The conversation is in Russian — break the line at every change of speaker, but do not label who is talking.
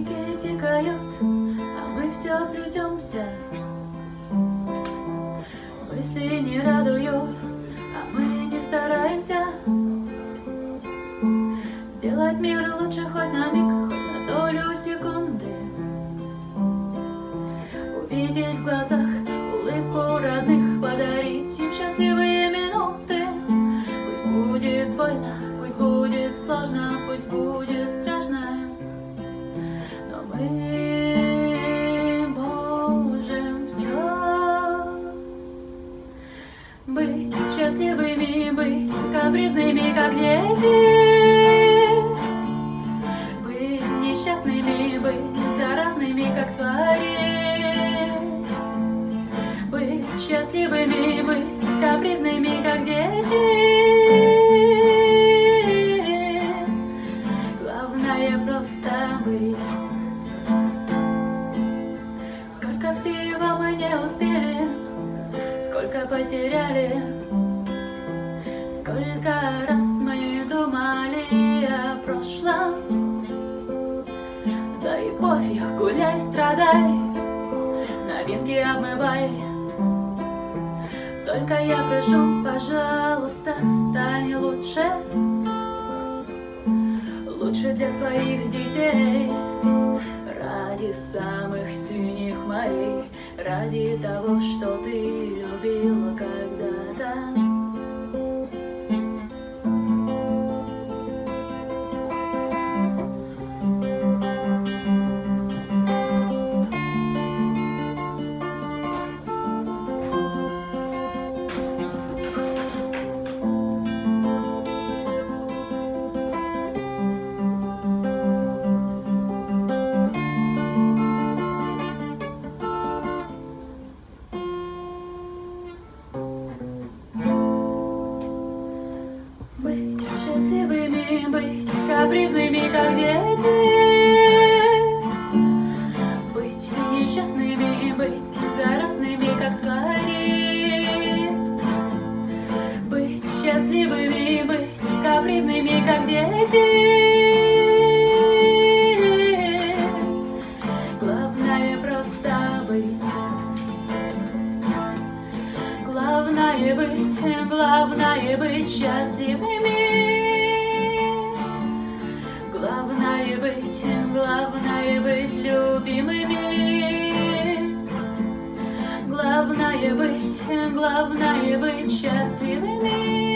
Праздники текают, а мы все плетемся. Мысли не радуют, а мы не стараемся. Сделать мир лучше хоть на миг, хоть на долю секунды. Увидеть в глазах улыбку родных, подарить им счастливые минуты. Пусть будет больно, пусть будет сложно, пусть будет капризными, как дети Быть несчастными, быть заразными, как твари. Быть счастливыми, быть капризными, как дети. Главное просто быть. Сколько всего мы не успели Сколько потеряли и пофиг, гуляй, страдай. Новинки обмывай. Только я прошу, пожалуйста, стань лучше. Лучше для своих детей. Ради самых синих морей. Ради того, что ты Главное быть, главное быть счастливыми. Главное быть, главное быть любимыми. Главное быть, главное быть счастливыми.